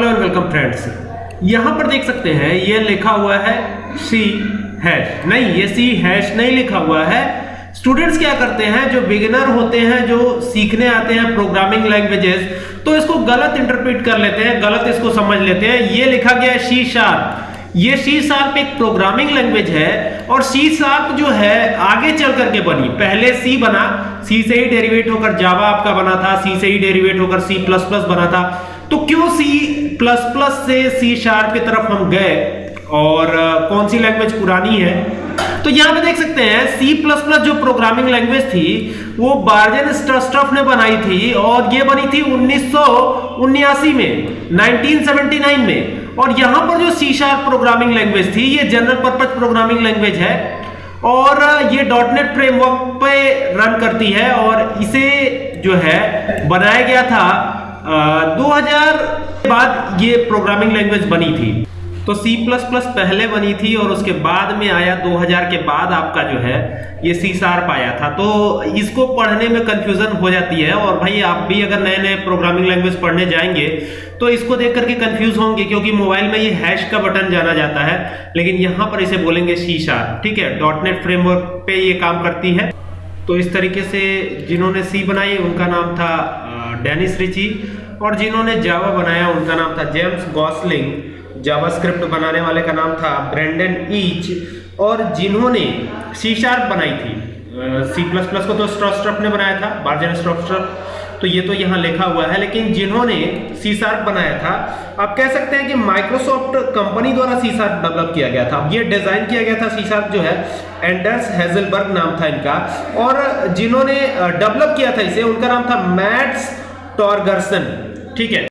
Hello and welcome friends यहाँ पर देख सकते हैं, ये लिखा हुआ है सी हैश नहीं, ये सी हैश नहीं लिखा हुआ है। स्टूडेंट्स क्या करते हैं, जो बिगिनर होते हैं, जो सीखने आते हैं प्रोग्रामिंग लैंग्वेजेस तो इसको गलत इंटरप्रेट कर लेते हैं, गलत इसको समझ लेते हैं। ये लिखा गया है सी शार्प ये सी शार्प एक प्रोग्रामिंग लैंग्वेज है और सी शार्प जो है, आगे चल करके बनी। पहले सी बना सी से ही डेरिवेट होकर जावा आपका बना था सी से ही डेरिवेट होकर सी प्लस प्लस बना था। तो क्यों सी प्लस प्लस से सी शार्प की तरफ़ हम गए? और कौन सी लैंग्वेज पुरानी है? तो यहाँ पे देख सकते हैं प्लस जो प्रोग्रामिंग लैंग्वेज थी, वो बार्जन स्टफ़ ने बनाई थी और ये बनी थी उन्नीस में 1979 में। और यहाँ पर जो शार्प प्रोग्रामिंग लैंग्वेज थी, ये जनरल पर्पज प्रोग्रामिंग लैंग्वेज है। और ये. डॉटनेट फ्रेमवर्क पे रन करती है और इसे जो है, बनाया गया था आ, 2000 बाद ये प्रोग्रामिंग लैंग्वेज बनी थी। तो C++ पहले बनी थी और उसके बाद में आया 2000 के बाद आपका जो है ये सी शार्प आया था। तो इसको पढ़ने में कंफ्यूजन हो जाती है और भाई आप भी अगर नए नए प्रोग्रामिंग लैंग्वेज पढ़ने जाएँगे तो इसको देख करके कंफ्यूज होंगे क्योंकि मोबाइल में ये हैश का बटन जाना जाता है लेकिन यहाँ पर इसे बोलेंगे सी शार्प ठीक है? डॉटनेट फ्रेमवर्क पे ये काम करती है। तो इस तरीके से जिन्होंने सी बनाई उनका नाम था डेनिस रिची और जिन्होंने जावा बनाया, उनका नाम था जेम्स गॉसलिंग। जावास्क्रिप्ट बनाने वाले का नाम था ब्रेंडन ईच। और जिन्होंने सी शार्प बनाई थी। सी प्लस प्लस को तो स्ट्रॉस्ट्रप ने बनाया था बार्जन स्ट्रॉस्ट्रप तो ये तो यहाँ लिखा हुआ है, लेकिन जिन्होंने सी शार्प बनाया था, आप कह सकते हैं कि माइक्रोसॉफ्ट कंपनी द्वारा सी शार्प डेवलप किया गया था। ये डिज़ाइन किया गया था सी शार्प जो है, एंडर्स हेजलबर्ग नाम था इनका। और जिन्होंने डेवलप किया था इसे, उनका नाम था मैट्स टॉर्गर्सन ठीक है?